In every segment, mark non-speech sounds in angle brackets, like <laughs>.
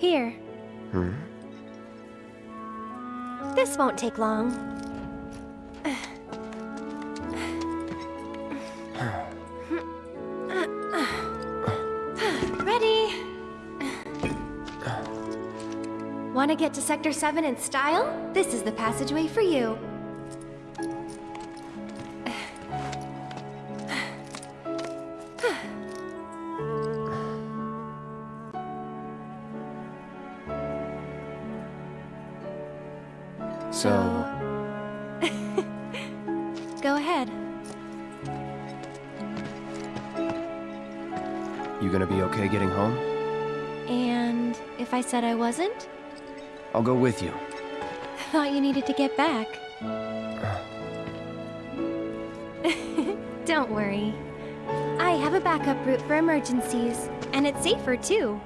Here. Hmm? This won't take long. <sighs> Ready? Want to get to Sector 7 in style? This is the passageway for you. Said I wasn't? I'll go with you. Thought you needed to get back. <laughs> Don't worry. I have a backup route for emergencies, and it's safer too.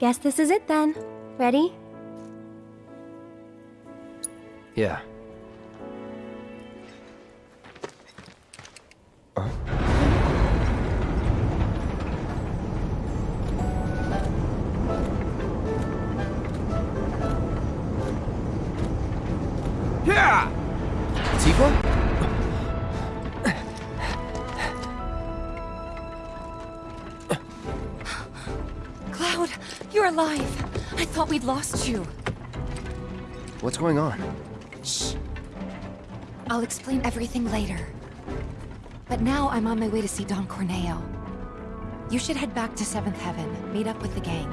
Guess this is it then. Ready? What's going on? Shh. I'll explain everything later. But now I'm on my way to see Don Corneo. You should head back to Seventh Heaven, meet up with the gang.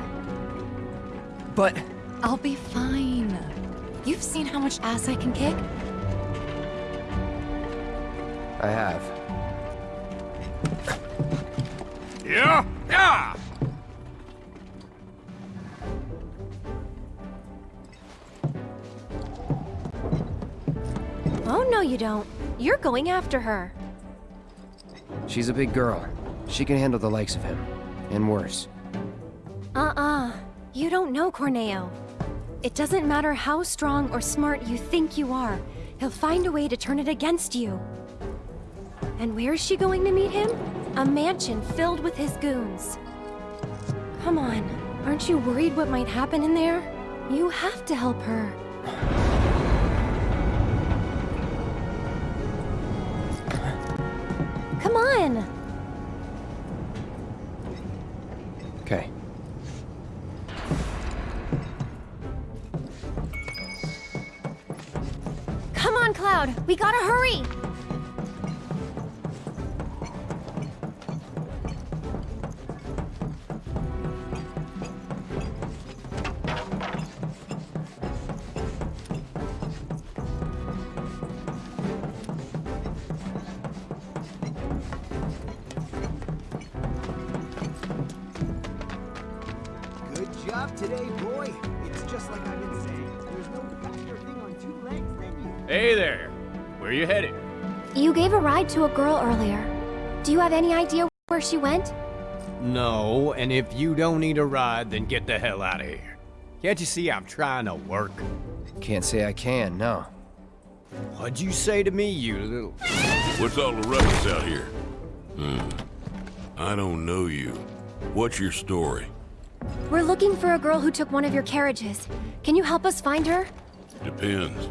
But... I'll be fine. You've seen how much ass I can kick? I have. You're going after her. She's a big girl. She can handle the likes of him. And worse. Uh-uh. You don't know Corneo. It doesn't matter how strong or smart you think you are, he'll find a way to turn it against you. And where is she going to meet him? A mansion filled with his goons. Come on, aren't you worried what might happen in there? You have to help her. Come on! Okay. Come on, Cloud! We gotta hurry! A ride to a girl earlier. Do you have any idea where she went? No, and if you don't need a ride, then get the hell out of here. Can't you see I'm trying to work? Can't say I can, no. What'd you say to me, you little... What's all the ruckus out here? Hmm. I don't know you. What's your story? We're looking for a girl who took one of your carriages. Can you help us find her? Depends.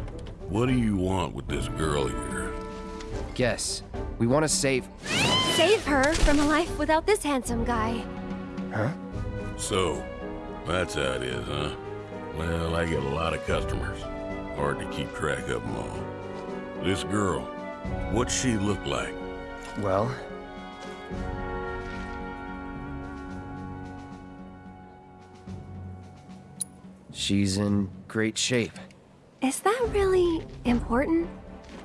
What do you want with this girl here? Guess. We want to save... Save her from a life without this handsome guy. Huh? So, that's how it is, huh? Well, I get a lot of customers. Hard to keep track of them all. This girl, What's she look like? Well, she's in great shape. Is that really important?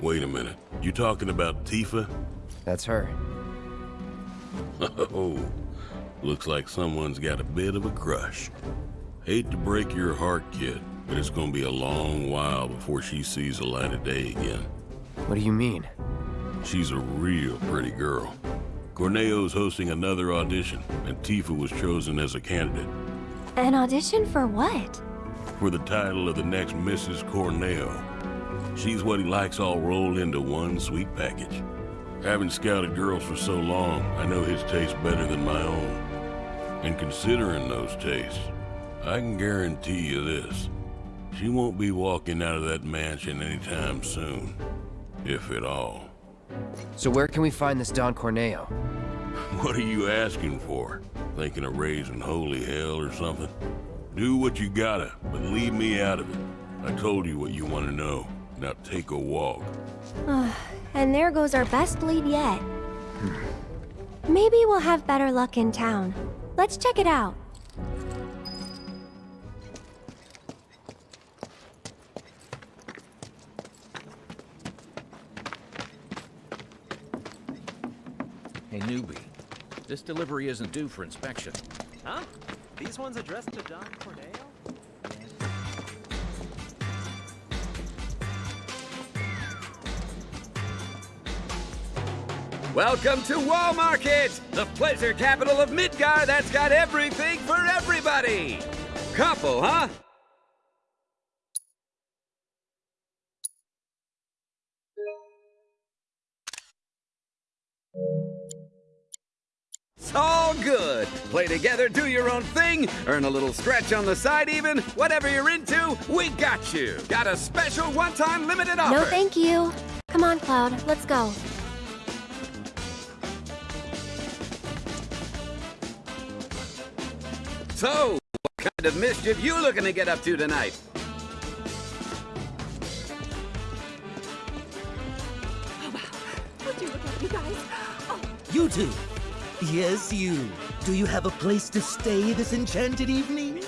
Wait a minute. You talking about Tifa? That's her. <laughs> Oh, looks like someone's got a bit of a crush. Hate to break your heart, kid, but it's gonna be a long while before she sees the light of day again. What do you mean? She's a real pretty girl. Corneo's hosting another audition, and Tifa was chosen as a candidate An audition for what? for the title of the next Mrs. Corneo. She's what he likes all rolled into one sweet package. Having scouted girls for so long, I know his taste better than my own. And considering those tastes, I can guarantee you this. She won't be walking out of that mansion anytime soon. If at all. So where can we find this Don Corneo? <laughs> What are you asking for? Thinking of raising holy hell or something? Do what you gotta, but leave me out of it. I told you what you want to know. Now take a walk. Ah, and there goes our best lead yet. Hmm. Maybe we'll have better luck in town. Let's check it out. Hey, newbie. This delivery isn't due for inspection. Huh? These ones addressed to Don Corneo? Welcome to Wall Market, the pleasure capital of Midgar that's got everything for everybody. Couple, huh? It's all good. Play together, do your own thing, earn a little stretch on the side even. Whatever you're into, we got you. Got a special one-time limited offer. No, thank you. Come on, Cloud. Let's go. So, what kind of mischief you looking to get up to tonight? Oh, wow. Would you look at you guys? Oh, You two. Yes, you. Do you have a place to stay this enchanted evening?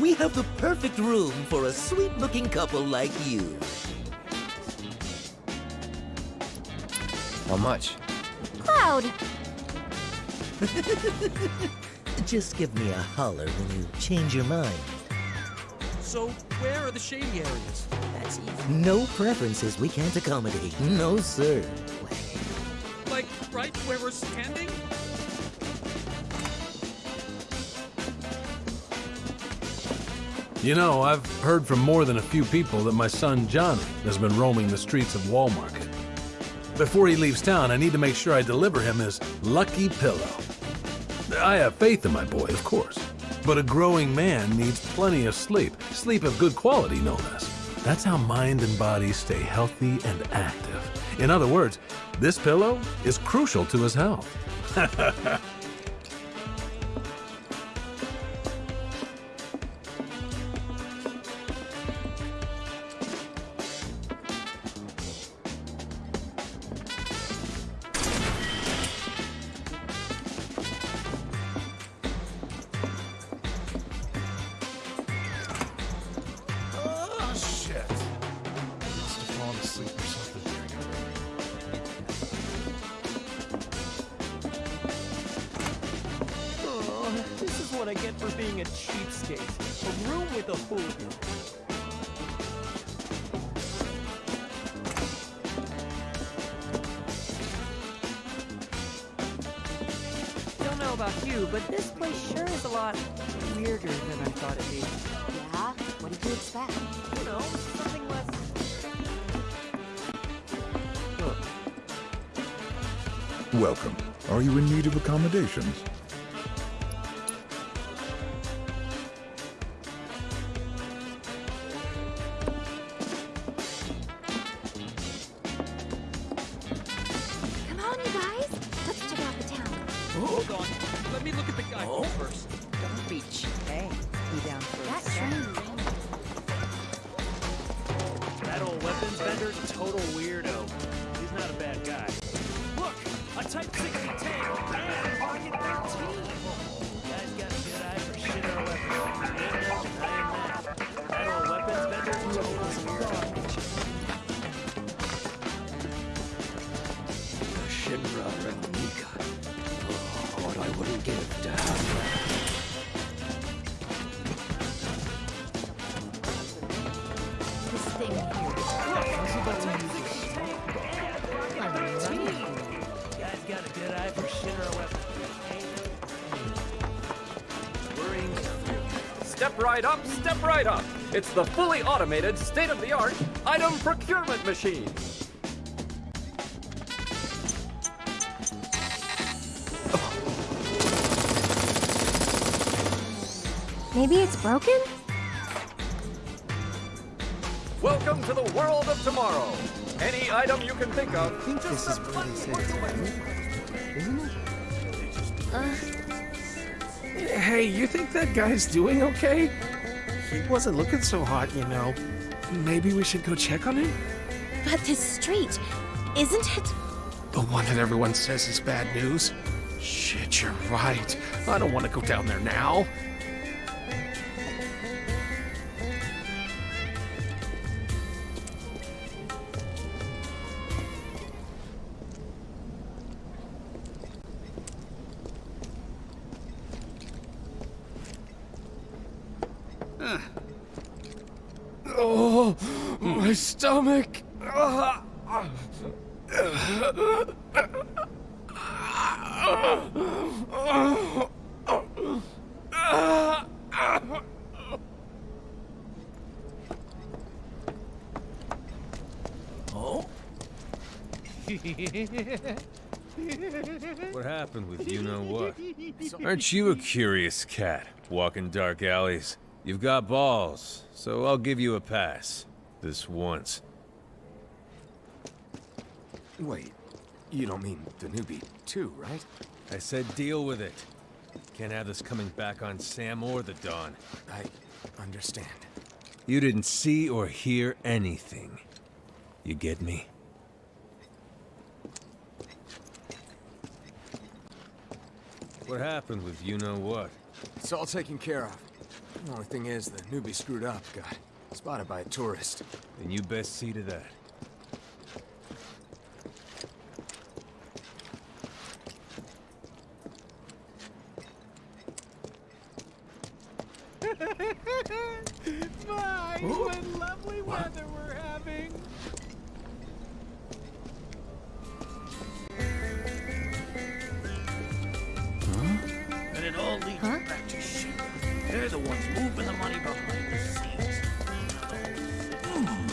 We have the perfect room for a sweet-looking couple like you. How much? Cloud! <laughs> Just give me a holler when you change your mind. So, where are the shady areas? That's easy. No preferences we can't accommodate. No, sir. Like, right where we're standing? You know, I've heard from more than a few people that my son Johnny has been roaming the streets of Wall Market. Before he leaves town, I need to make sure I deliver him his lucky pillow. I have faith in my boy, of course. But a growing man needs plenty of sleep. Sleep of good quality, no less. That's how mind and body stay healthy and active. In other words, this pillow is crucial to his health. <laughs> right up, step right up. It's the fully automated, state-of-the-art item procurement machine. Maybe it's broken? Welcome to the world of tomorrow. Any item you can think of. I think this is where they Hey, you think that guy's doing okay? He wasn't looking so hot, you know. Maybe we should go check on him? But this street, isn't it? The one that everyone says is bad news? Shit, you're right. I don't want to go down there now. Oh? <laughs> What happened with you know what? Aren't you a curious cat, walking dark alleys? You've got balls, so I'll give you a pass. This once. Wait, you don't mean the newbie too, right? I said deal with it. Can't have this coming back on Sam or the Don. I understand. You didn't see or hear anything. You get me? What happened with you know what? It's all taken care of. The only thing is, the newbie screwed up, got spotted by a tourist. Then you best see to that. My, what lovely weather we're having. And it all leads back to Shinra. They're the ones moving the money behind the scenes. Hmm.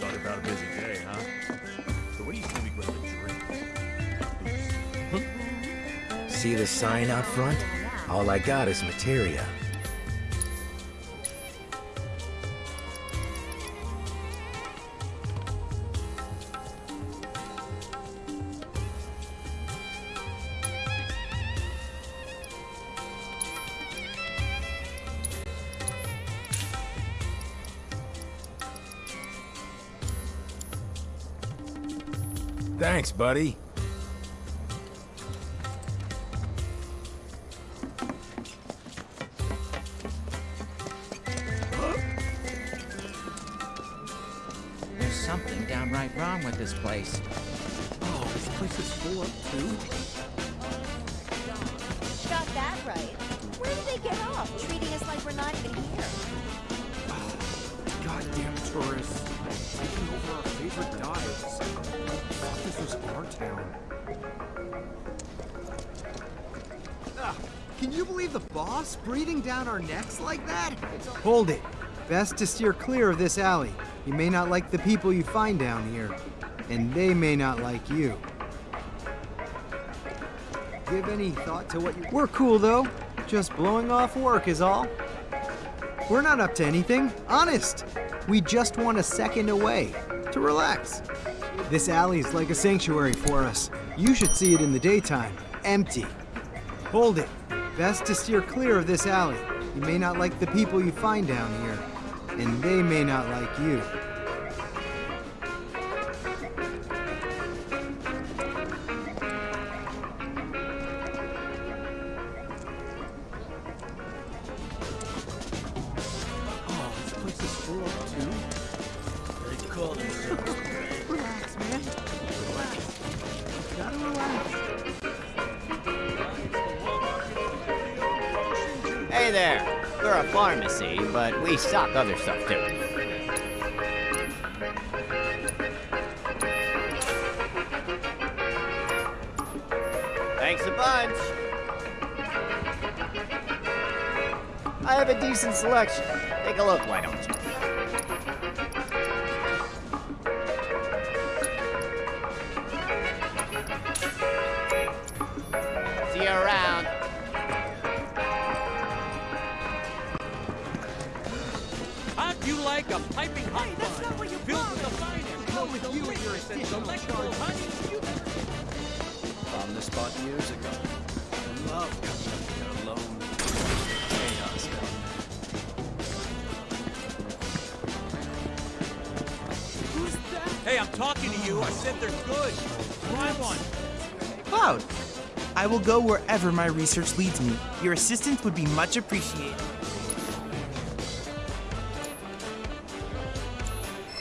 Thought about a busy day, huh? So what do you say we grab a drink? See the sign out front? All I got is materia. Thanks, buddy. There's something downright wrong with this place. Oh, this place is full up too. Breathing down our necks like that? Hold it. Best to steer clear of this alley. You may not like the people you find down here, and they may not like you. Give any thought to what you. We're cool though. Just blowing off work is all. We're not up to anything, honest. We just want a second away to relax. This alley's like a sanctuary for us. You should see it in the daytime, empty. Hold it. Best to steer clear of this alley. You may not like the people you find down here, and they may not like you. Oh, this place is full too. call themselves. Hey there. We're a pharmacy, but we stock other stuff too. Thanks a bunch. I have a decent selection. Take a look, why don't wherever my research leads me. Your assistance would be much appreciated.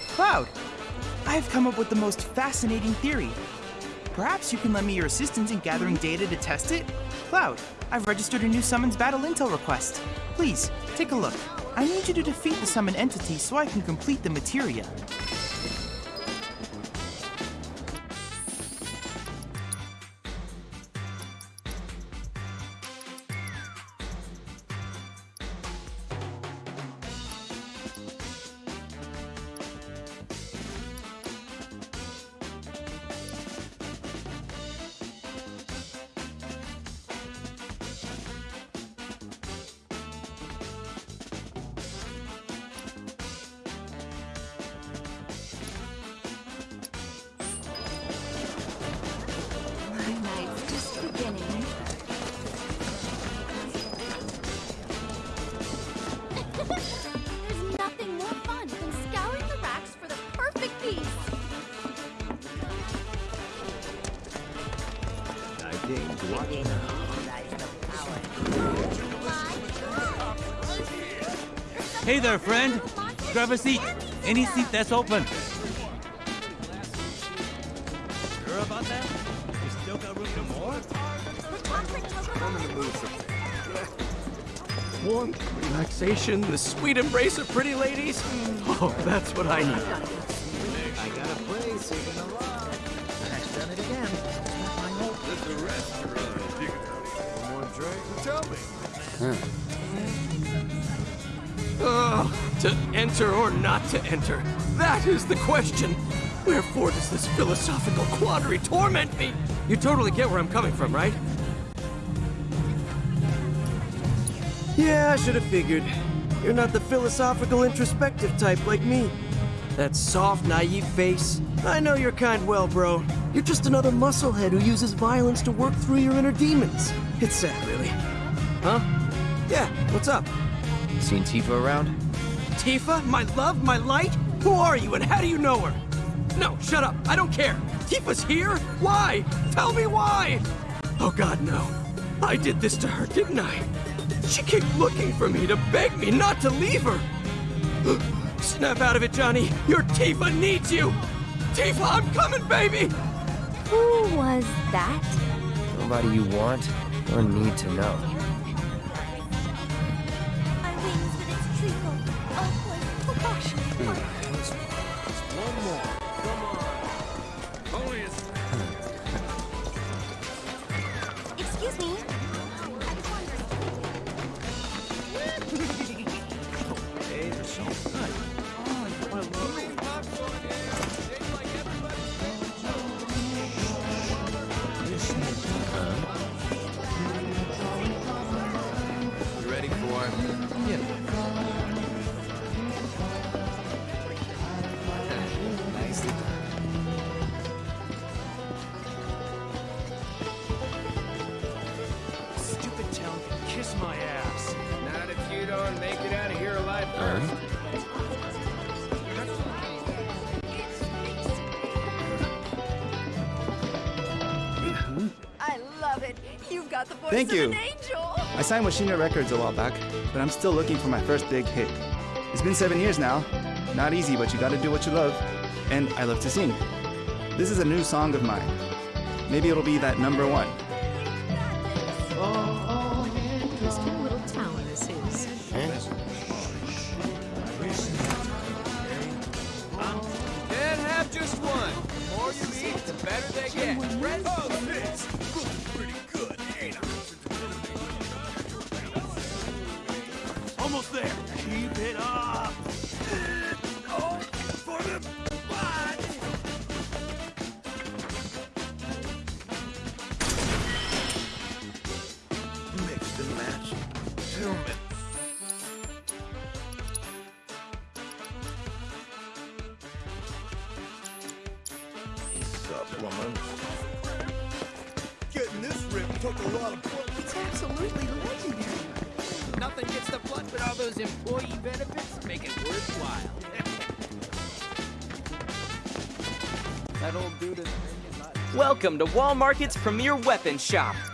Cloud, I have come up with the most fascinating theory. Perhaps you can lend me your assistance in gathering data to test it? Cloud, I've registered a new summons battle intel request. Please, take a look. I need you to defeat the summon entity so I can complete the materia. Hey there, friend. Grab a seat. Any seat that's open. Relaxation, the sweet embrace of pretty ladies. <laughs> Oh, that's what I need. I got a place gonna love. I've done it again. There's a restaurant. One drink? Tell me. Oh, to enter or not to enter? That is the question. Wherefore does this philosophical quandary torment me? You totally get where I'm coming from, right? Yeah, I should have figured. You're not the philosophical, introspective type like me. That soft, naive face. I know your kind well, bro. You're just another musclehead who uses violence to work through your inner demons. It's sad, really. Huh? Yeah, what's up? Seen Tifa around? Tifa? My love? My light? Who are you and how do you know her? No, shut up. I don't care. Tifa's here? Why? Tell me why! Oh god, no. I did this to her, didn't I? She kept looking for me to beg me not to leave her. <gasps> Snap out of it, Johnny. Your Tifa needs you. Tifa, I'm coming, baby. Who was that? Nobody you want or need to know. Signed with Shinra Records a while back, but I'm still looking for my first big hit. It's been seven years now. Not easy, but you gotta do what you love. And I love to sing. This is a new song of mine. Maybe it'll be that number one. Welcome to Wall Market's premier weapon shop.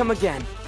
Come again.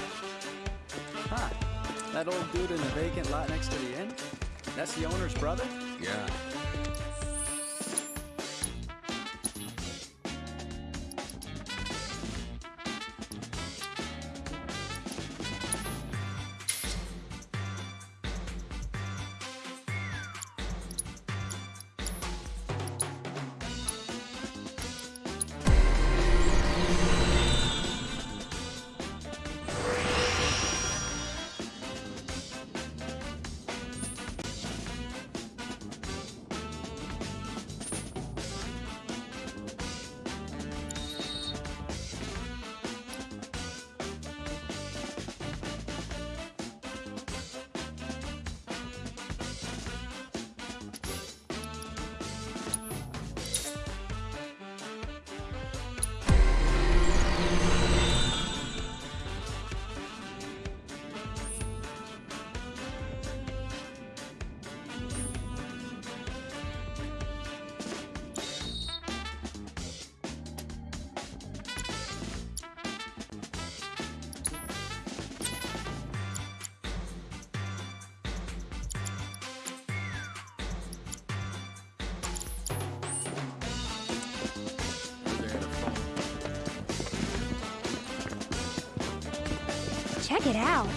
Check it out.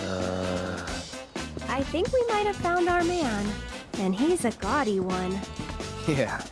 Uh, I think we might have found our man. And he's a gaudy one. yeah.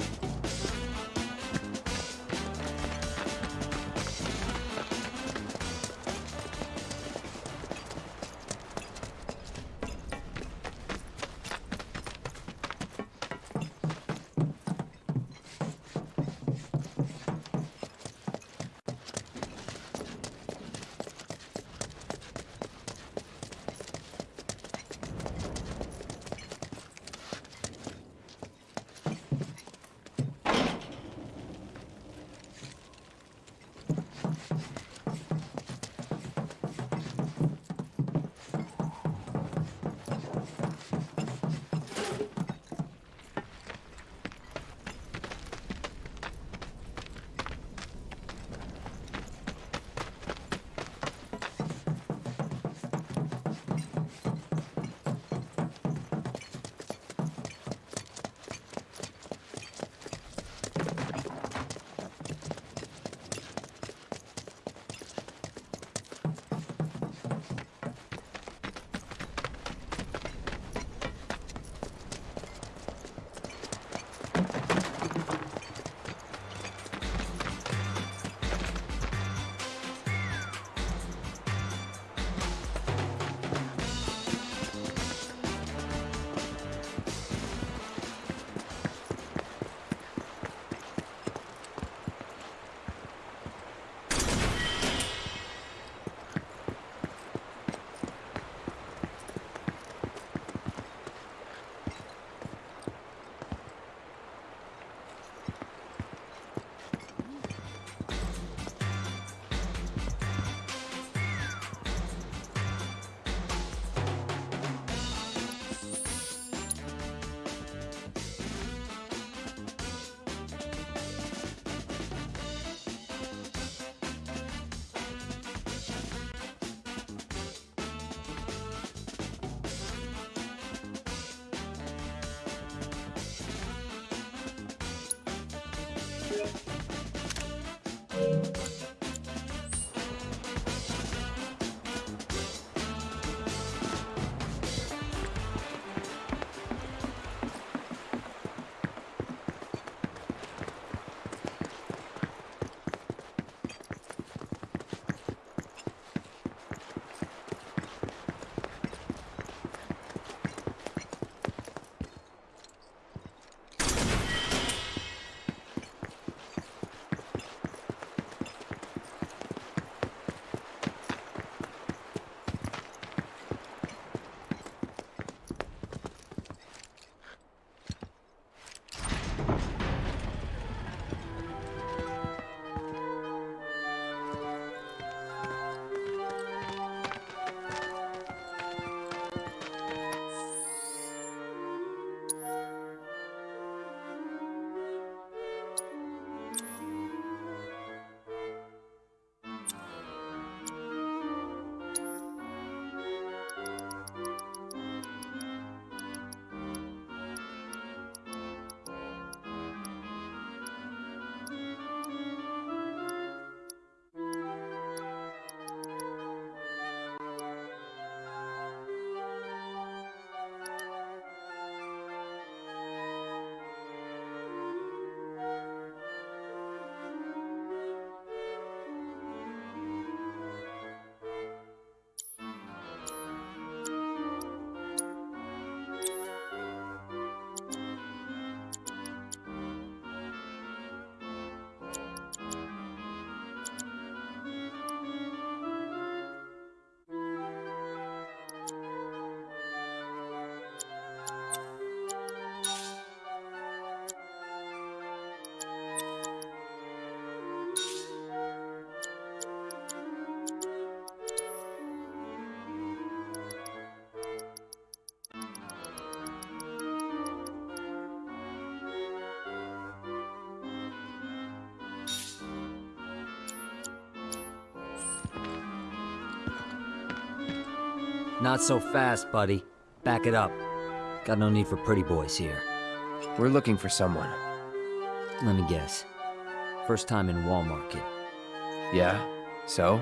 Not so fast, buddy. Back it up. Got no need for pretty boys here. We're looking for someone. Let me guess. First time in Wall Market. Yeah? So?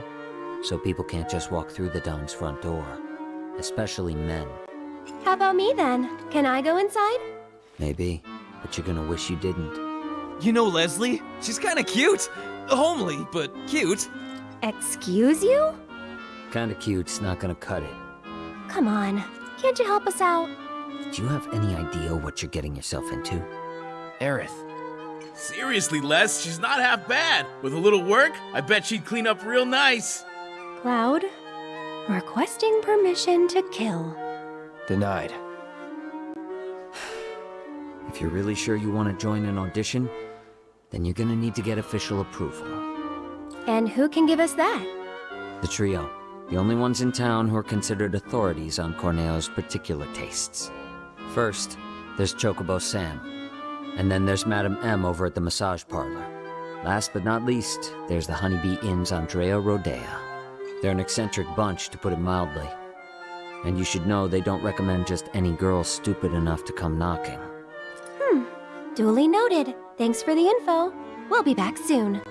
So people can't just walk through the Don's front door. Especially men. How about me then? Can I go inside? Maybe, but you're gonna wish you didn't. You know Leslie? She's kinda cute. Homely, but cute. Excuse you? Kinda cute's not gonna cut it. Come on. Can't you help us out? Do you have any idea what you're getting yourself into? Aerith. Seriously, Les, she's not half bad. With a little work, I bet she'd clean up real nice. Cloud, requesting permission to kill. Denied. If you're really sure you want to join an audition, then you're gonna need to get official approval. And who can give us that? The trio. The only ones in town who are considered authorities on Corneo's particular tastes. First, there's Chocobo Sam. And then there's Madame M over at the massage parlor. Last but not least, there's the Honeybee Inn's Andrea Rodea. They're an eccentric bunch, to put it mildly. And you should know they don't recommend just any girl stupid enough to come knocking. Hmm. Duly noted. Thanks for the info. We'll be back soon.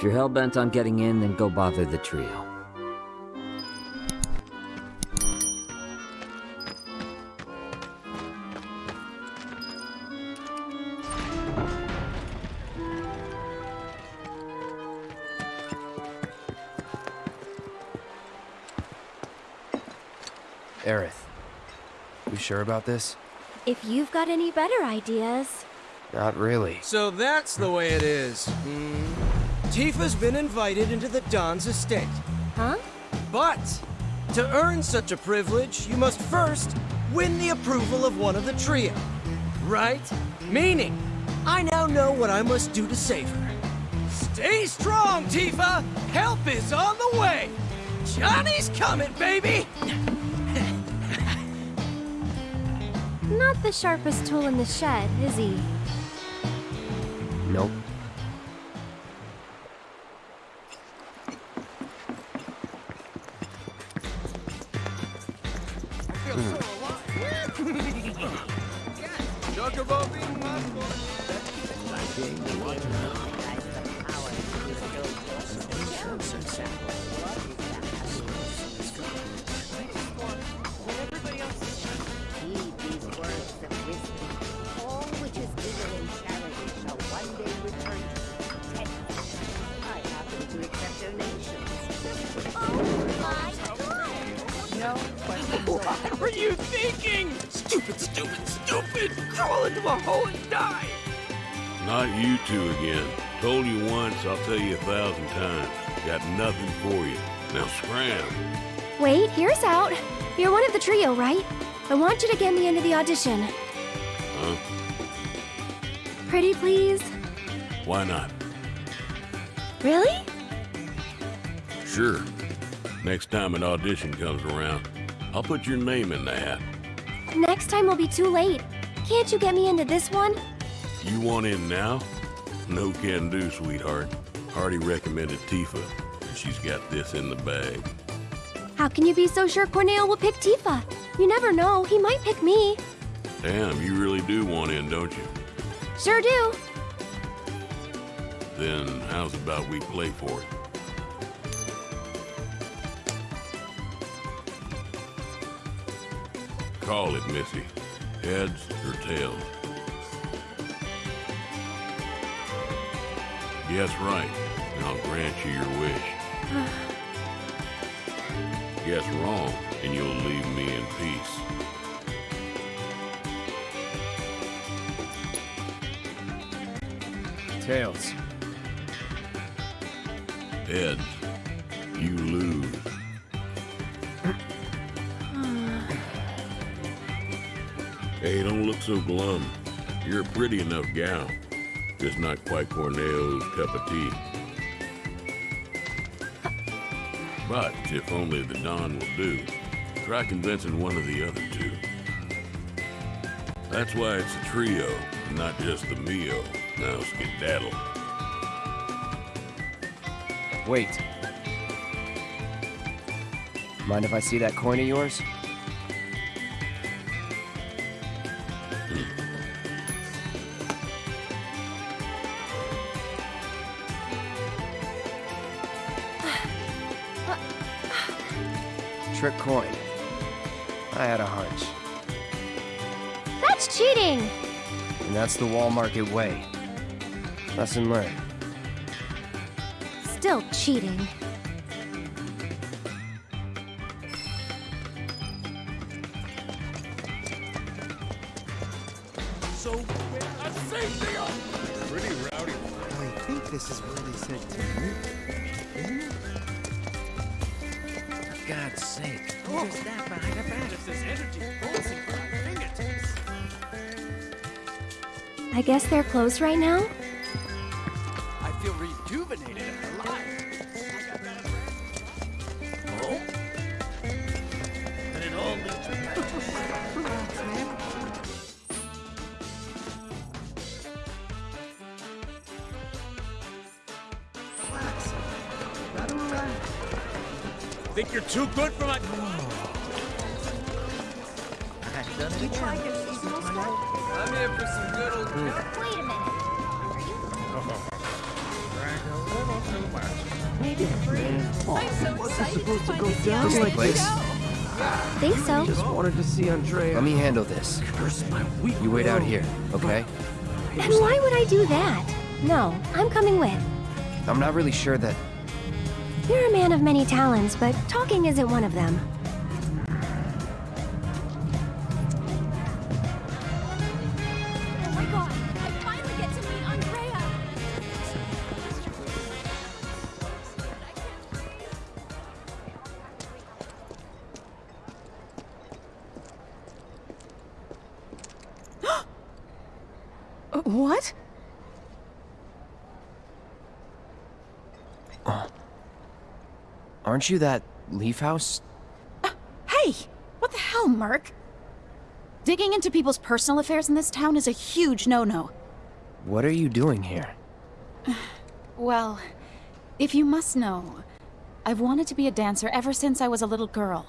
If you're hell-bent on getting in, then go bother the trio. Aerith. You sure about this? If you've got any better ideas. Not really. So that's the way it is. Hmm. Tifa's been invited into the Don's estate. Huh? But to earn such a privilege, you must first win the approval of one of the trio. Right? Meaning, I now know what I must do to save her. Stay strong, Tifa! Help is on the way! Johnny's coming, baby! Not the sharpest tool in the shed, is he? One of the trio, right? I want you to get me into the audition. Huh? Pretty please? Why not? Really? Sure. Next time an audition comes around, I'll put your name in the hat. Next time will be too late. Can't you get me into this one? You want in now? No can do, sweetheart. Already recommended Tifa, and she's got this in the bag. How can you be so sure Corneo will pick Tifa? You never know, he might pick me. Damn, you really do want in, don't you? Sure do. Then how's about we play for it? Call it, Missy. Heads or tails? Guess right, I'll grant you your wish. Guess wrong, and you'll leave me in peace. Tails. Heads. You lose. <sighs> Hey, don't look so glum. You're a pretty enough gal. Just not quite Corneo's cup of tea. But if only the Don will do, try convincing one of the other two. That's why it's a trio, not just the Mio. Now skedaddle. Wait. Mind if I see that coin of yours? Trick coin. I had a hunch. That's cheating! And that's the Wall Market way. Lesson learned. Still cheating. I guess they're closed right now? I feel rejuvenated and alive. Oh? And it all leads to Relax, Gotta relax. Think you're too good for down This the like place? Think so. Just wanted to see Andrea. Let me handle this. Curse my weak You wait out here, okay? And why would I do that? No, I'm coming with. I'm not really sure that... You're a man of many talents, but talking isn't one of them. Aren't you that Leaf House? Uh, hey! What the hell, Merc? Digging into people's personal affairs in this town is a huge no-no. What are you doing here? <sighs> Well, if you must know, I've wanted to be a dancer ever since I was a little girl.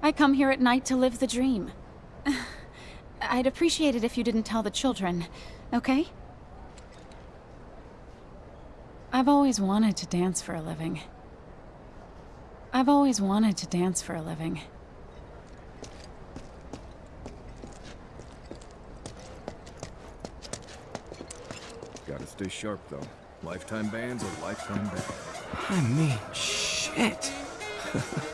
I come here at night to live the dream. <sighs> I'd appreciate it if you didn't tell the children, okay? I've always wanted to dance for a living. I've always wanted to dance for a living. Gotta stay sharp, though. Lifetime ban's are lifetime ban. I mean, shit. <laughs>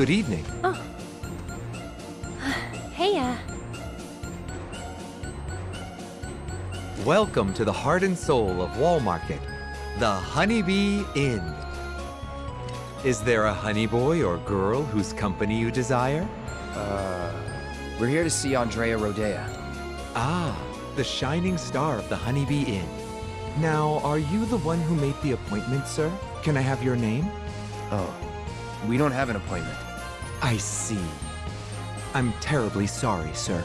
Good evening. Oh. Hey, uh, Welcome to the heart and soul of Wall Market, the Honeybee Inn. Is there a honey boy or girl whose company you desire? Uh, we're here to see Andrea Rhodea. Ah, the shining star of the Honeybee Inn. Now, are you the one who made the appointment, sir? Can I have your name? Oh, we don't have an appointment. I see. I'm terribly sorry, sir.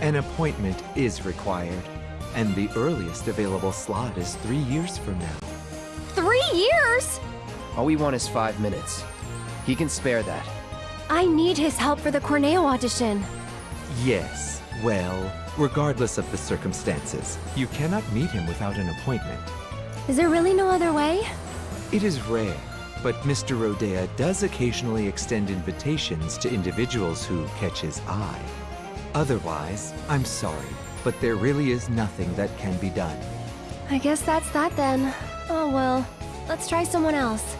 An appointment is required, and the earliest available slot is three years from now. three years? All we want is five minutes. He can spare that. I need his help for the Corneo audition. Yes, well, regardless of the circumstances, you cannot meet him without an appointment. Is there really no other way? It is rare, but Mr. Rhodea does occasionally extend invitations to individuals who catch his eye. Otherwise, I'm sorry, but there really is nothing that can be done. I guess that's that then. Oh well, let's try someone else.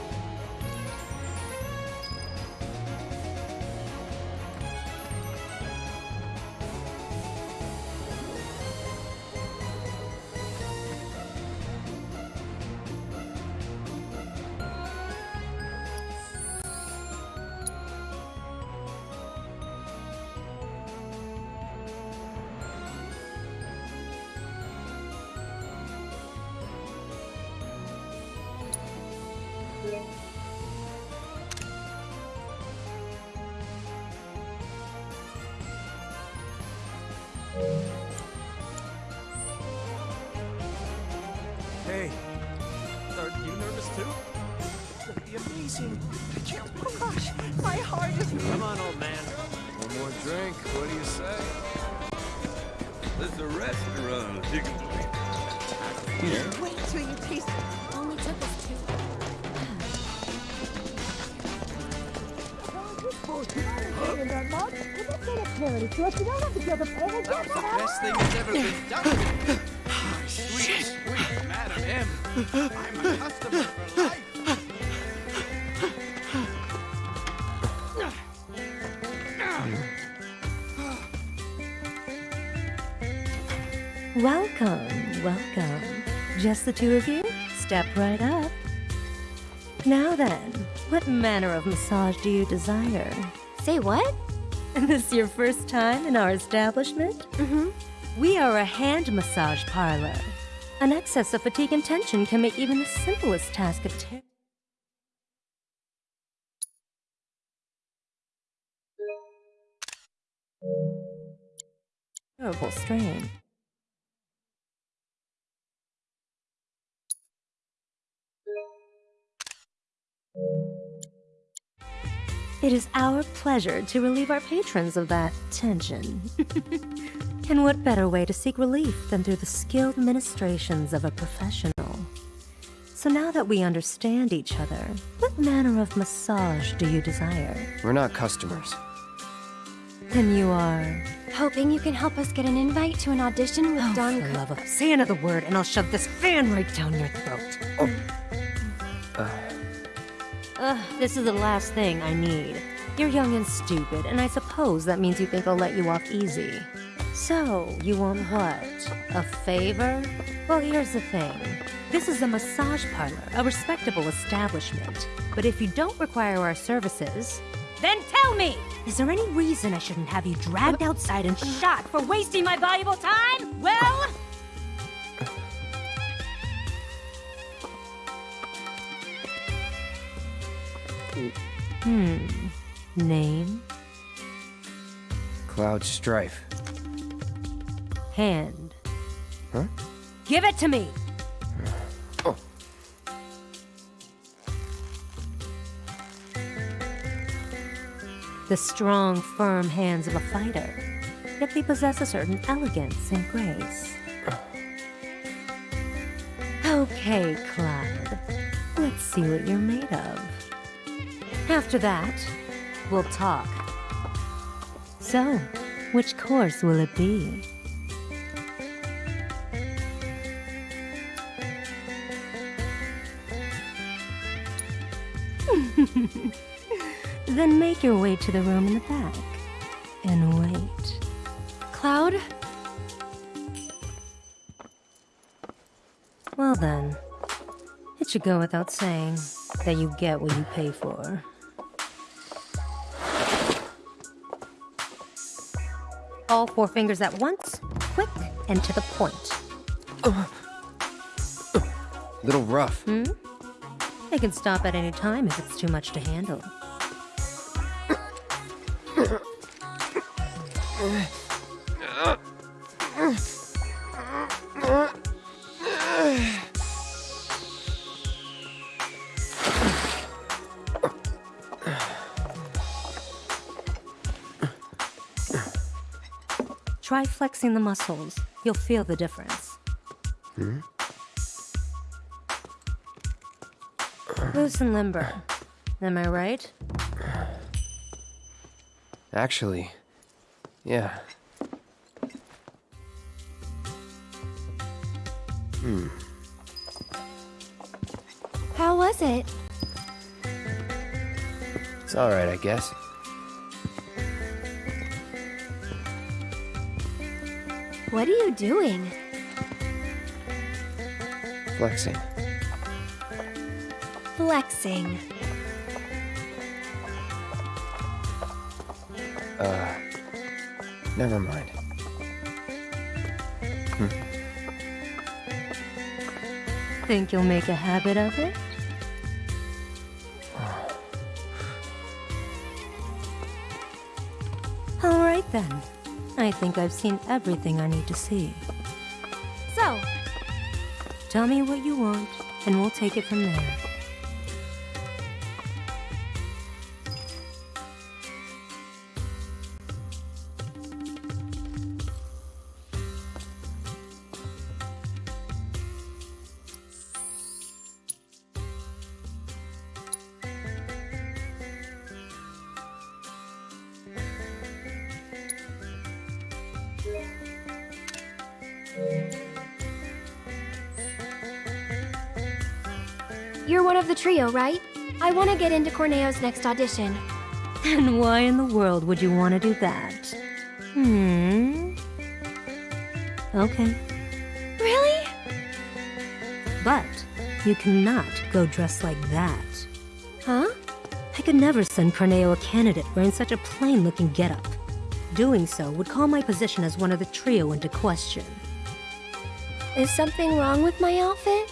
The two of you? Step right up. Now then, what manner of massage do you desire? Say what? And <laughs> this your first time in our establishment? Mm-hmm. We are a hand massage parlor. An excess of fatigue and tension can make even the simplest task a ter- terrible strain. It is our pleasure to relieve our patrons of that tension. <laughs> and what better way to seek relief than through the skilled ministrations of a professional? So now that we understand each other, what manner of massage do you desire? We're not customers. Then you are. Hoping you can help us get an invite to an audition with Don. For love of say another word, and I'll shove this fan right down your throat. Uh, Ugh, this is the last thing I need. You're young and stupid, and I suppose that means you think I'll let you off easy. So, you want what? A favor? Well, here's the thing. This is a massage parlor, a respectable establishment. But if you don't require our services, then tell me! Is there any reason I shouldn't have you dragged outside and shot for wasting my valuable time? Well, hmm. Name? Cloud Strife. Hand. Huh? Give it to me! <sighs> Oh. The strong, firm hands of a fighter. Yet they possess a certain elegance and grace. <sighs> Okay, Cloud. Let's see what you're made of. After that, we'll talk. So, which course will it be? <laughs> then make your way to the room in the back and wait. Cloud? Well then, it should go without saying that you get what you pay for. All four fingers at once, quick and to the point. Little rough. Hmm? They can stop at any time if it's too much to handle. Try flexing the muscles. You'll feel the difference. Hmm? Loose and limber. Am I right? Actually, yeah. Hmm. How was it? It's alright, I guess. What are you doing? Flexing. Flexing. Uh. Never mind. Hmm. Think you'll make a habit of it? Think I've seen everything I need to see. So, tell me what you want, and we'll take it from there. Corneo's next audition. And why in the world would you want to do that? Hmm. Okay. Really? But you cannot go dressed like that. Huh? I could never send Corneo a candidate wearing such a plain-looking getup. Doing so would call my position as one of the trio into question. Is something wrong with my outfit?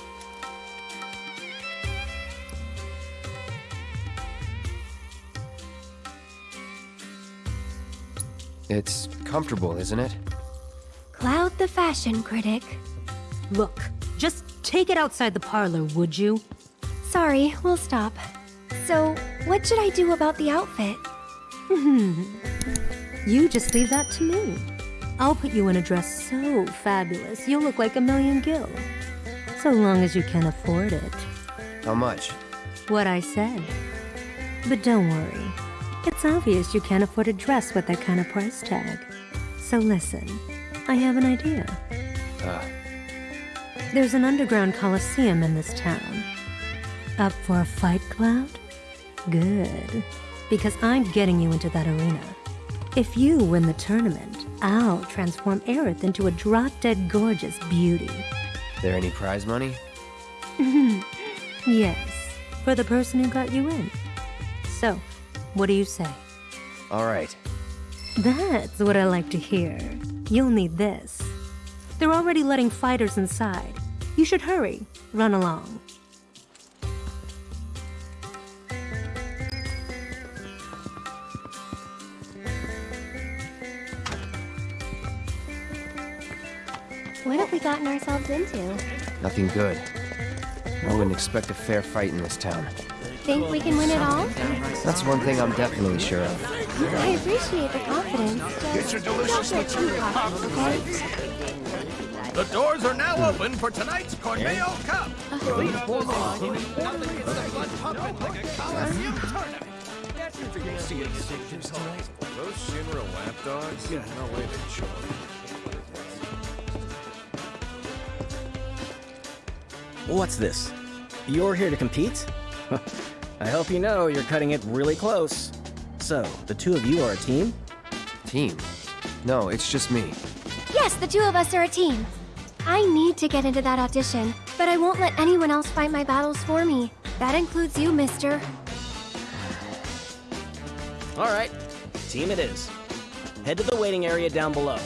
It's comfortable, isn't it? Cloud the fashion critic. Look, just take it outside the parlor, would you? Sorry, we'll stop. So, what should I do about the outfit? Mm-hmm. you just leave that to me. I'll put you in a dress so fabulous, you'll look like a million gil. So long as you can afford it. How much? What I said. But don't worry. It's obvious you can't afford a dress with that kind of price tag. So listen, I have an idea. Uh, There's an underground coliseum in this town. Up for a fight, Cloud? Good. Because I'm getting you into that arena. If you win the tournament, I'll transform Aerith into a drop-dead gorgeous beauty. there any prize money? <laughs> yes, for the person who got you in. So, what do you say? All right. That's what I like to hear. You'll need this. They're already letting fighters inside. You should hurry. Run along. What have we gotten ourselves into? Nothing good. I wouldn't expect a fair fight in this town. Think we can win it all? That's one thing I'm definitely sure of. I appreciate the confidence. Get your delicious Don't get too cocky, okay? The doors are now open for tonight's Corneo Cup. Those Shinra lapdogs? Yeah, no way they show What's this? You're here to compete? <laughs> I hope you know you're cutting it really close. So, the two of you are a team? Team? No, it's just me. Yes, the two of us are a team. I need to get into that audition, but I won't let anyone else fight my battles for me. That includes you, mister. Alright, team it is. Head to the waiting area down below.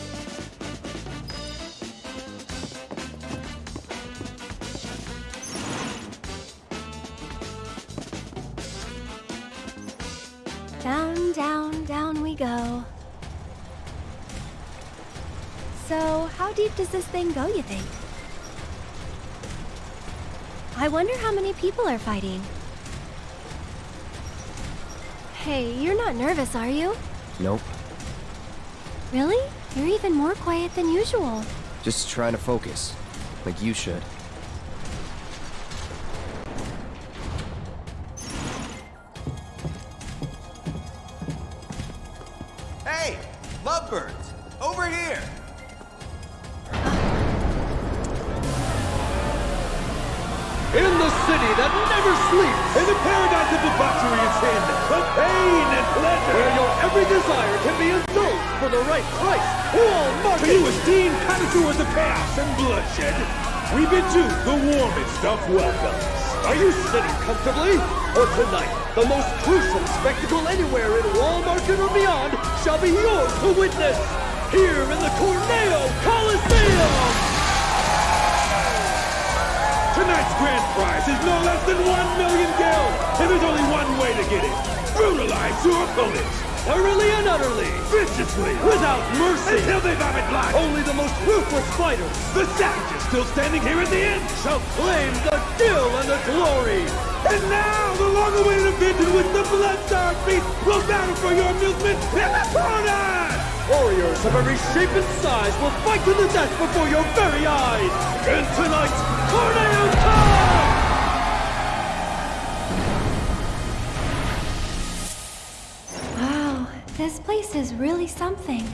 Deep does this thing go, you think? I wonder how many people are fighting. Hey, you're not nervous, are you? Nope. Really? You're even more quiet than usual. Just trying to focus. Like you should. The right. All market. To you esteemed connoisseurs of chaos and bloodshed, we bid you the warmest of welcomes. Are you sitting comfortably? Or tonight, the most gruesome spectacle anywhere in Wall Market or beyond shall be yours to witness. Here in the Corneo Coliseum! Tonight's grand prize is no less than one million gil, and there's only one way to get it. Brutalize your opponents. Thoroughly and utterly. Viciously. Without mercy. Until they vomit blood. Only the most ruthless fighters The savages still standing here at the end. shall claim the kill and the glory. And now, the long-awaited in which the Bloodstar Beast will battle for your amusement in the corner! Warriors of every shape and size will fight to the death before your very eyes. In tonight's Corneo Cup! This place is really something.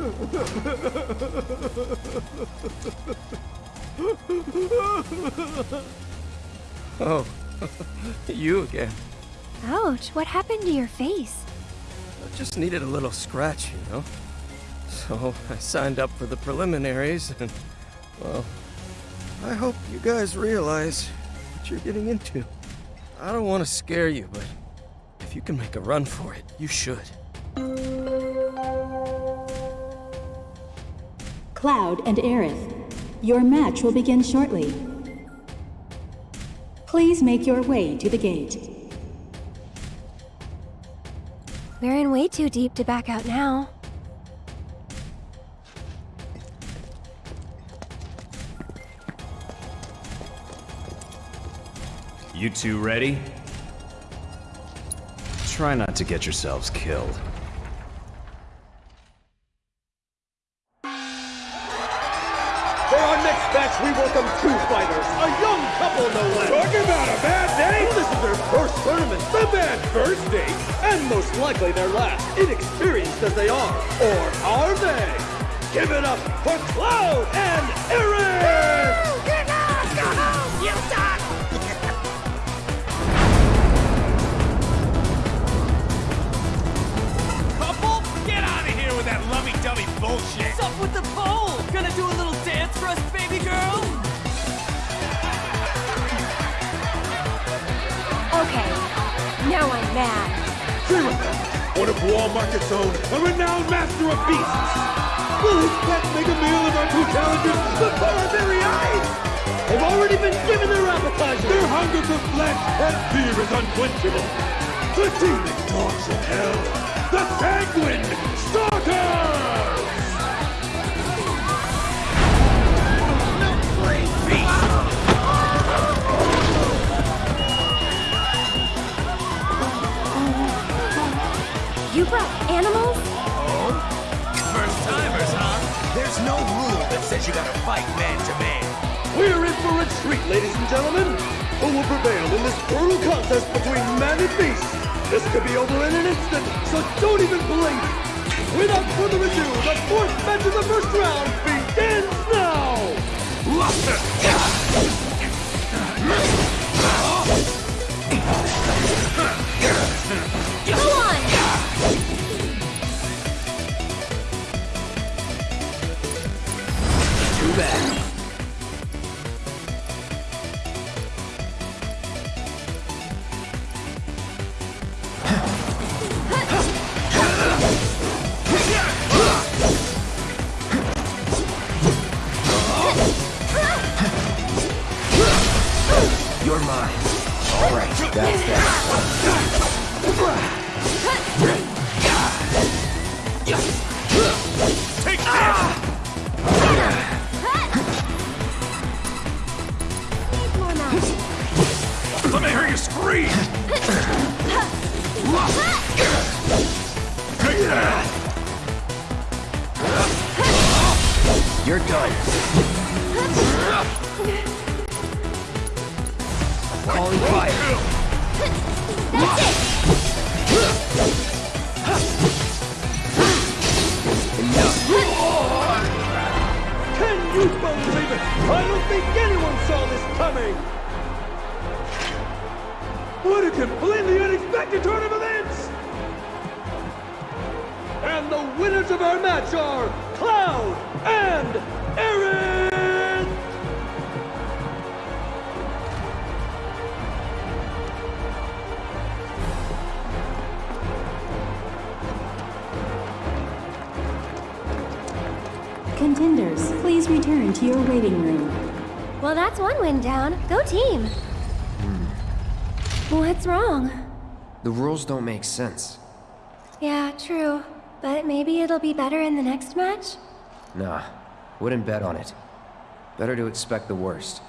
<laughs> Oh, <laughs> you again. Ouch, what happened to your face? I just needed a little scratch, you know? So I signed up for the preliminaries, and, well, I hope you guys realize what you're getting into. I don't want to scare you, but if you can make a run for it, you should. Cloud and Aerith, your match will begin shortly. Please make your way to the gate. We're in way too deep to back out now. You two ready? Try not to get yourselves killed. Young couple no less. Talking about a bad day? Well, this is their first tournament. The bad first date? And most likely their last, inexperienced as they are. Or are they? Give it up for Cloud and Aerith! Of beasts. Will his pet make a meal of our two challengers before our very eyes? They've already been given their appetizer. Their hunger for flesh and fear is unquenchable. The demon dogs of hell, the sanguine starters! You brought animals? There's no rule that says you gotta fight man to man. We're in for a treat, ladies and gentlemen. Who will prevail in this brutal contest between man and beast? This could be over in an instant, so don't even blink. Without further ado, the fourth match of the first round begins now. Go that's that. The rules don't make sense. Yeah, true. But maybe it'll be better in the next match? Nah, wouldn't bet on it. Better to expect the worst.